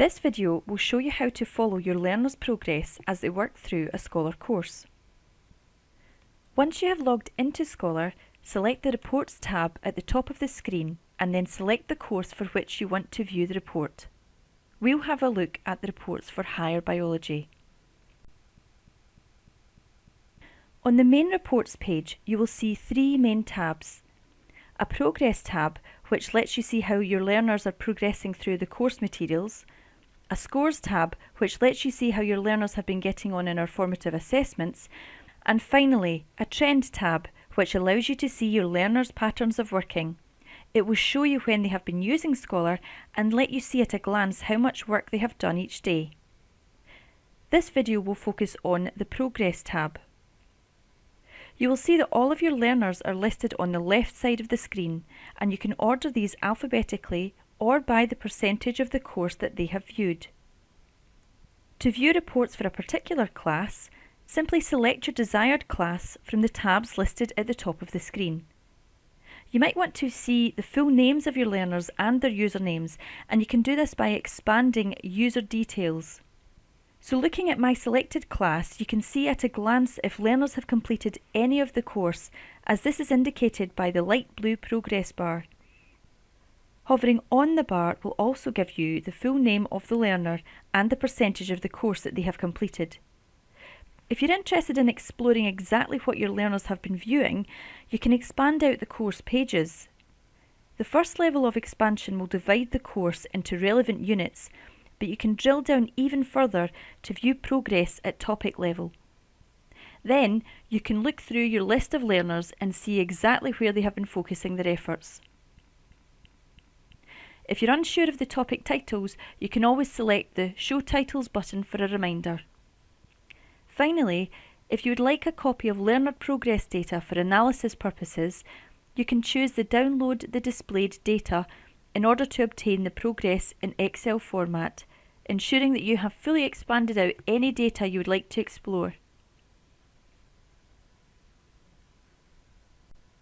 This video will show you how to follow your learners' progress as they work through a Scholar course. Once you have logged into Scholar, select the Reports tab at the top of the screen and then select the course for which you want to view the report. We'll have a look at the reports for higher biology. On the main reports page, you will see three main tabs. A progress tab, which lets you see how your learners are progressing through the course materials, a scores tab, which lets you see how your learners have been getting on in our formative assessments, and finally, a trend tab, which allows you to see your learners' patterns of working. It will show you when they have been using Scholar and let you see at a glance how much work they have done each day. This video will focus on the Progress tab. You will see that all of your learners are listed on the left side of the screen and you can order these alphabetically or by the percentage of the course that they have viewed. To view reports for a particular class, simply select your desired class from the tabs listed at the top of the screen. You might want to see the full names of your learners and their usernames and you can do this by expanding user details. So looking at my selected class, you can see at a glance if learners have completed any of the course, as this is indicated by the light blue progress bar. Hovering on the bar will also give you the full name of the learner and the percentage of the course that they have completed. If you're interested in exploring exactly what your learners have been viewing, you can expand out the course pages. The first level of expansion will divide the course into relevant units but you can drill down even further to view progress at topic level. Then you can look through your list of learners and see exactly where they have been focusing their efforts. If you're unsure of the topic titles, you can always select the Show Titles button for a reminder. Finally, if you would like a copy of learner progress data for analysis purposes, you can choose the Download the displayed data in order to obtain the progress in Excel format ensuring that you have fully expanded out any data you would like to explore.